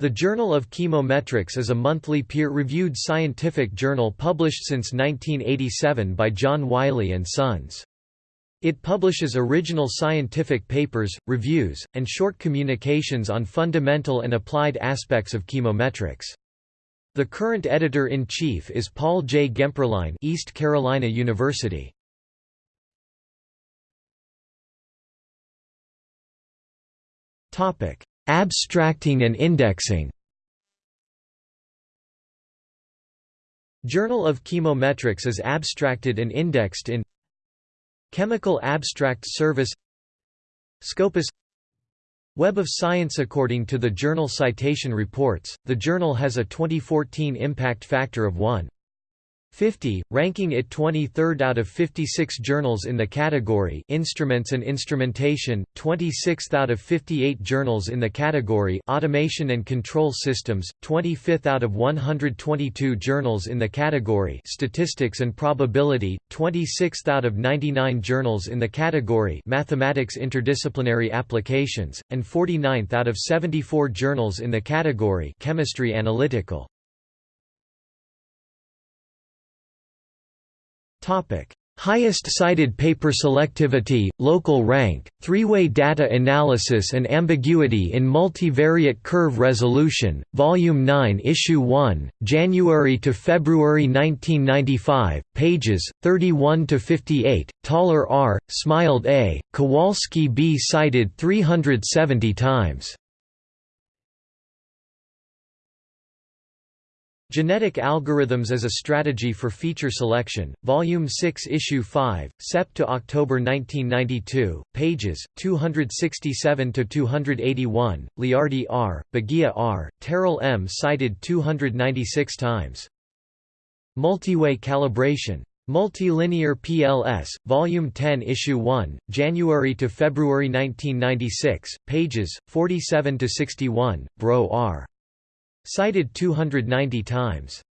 The Journal of Chemometrics is a monthly peer-reviewed scientific journal published since 1987 by John Wiley & Sons. It publishes original scientific papers, reviews, and short communications on fundamental and applied aspects of chemometrics. The current editor-in-chief is Paul J. Gemperline East Carolina University. Abstracting and indexing Journal of Chemometrics is abstracted and indexed in Chemical Abstract Service Scopus Web of Science According to the Journal Citation Reports, the journal has a 2014 impact factor of 1. 50, ranking it 23rd out of 56 journals in the category Instruments and Instrumentation, 26th out of 58 journals in the category Automation and Control Systems, 25th out of 122 journals in the category Statistics and Probability, 26th out of 99 journals in the category Mathematics Interdisciplinary Applications, and 49th out of 74 journals in the category Chemistry Analytical. Highest cited paper selectivity, local rank, three-way data analysis and ambiguity in multivariate curve resolution, Volume 9 Issue 1, January to February 1995, pages, 31 to 58. Tauler R., Smilde A., Kowalski B. cited 370 times. Genetic Algorithms as a Strategy for Feature Selection, Volume 6 Issue 5, Sep to October 1992, pages, 267–281, Leardi R., Boggia R., Terrile M. cited 296 times. Multiway Calibration. Multilinear PLS, Volume 10 Issue 1, January to February 1996, pages, 47–61, Bro R. Cited 290 times.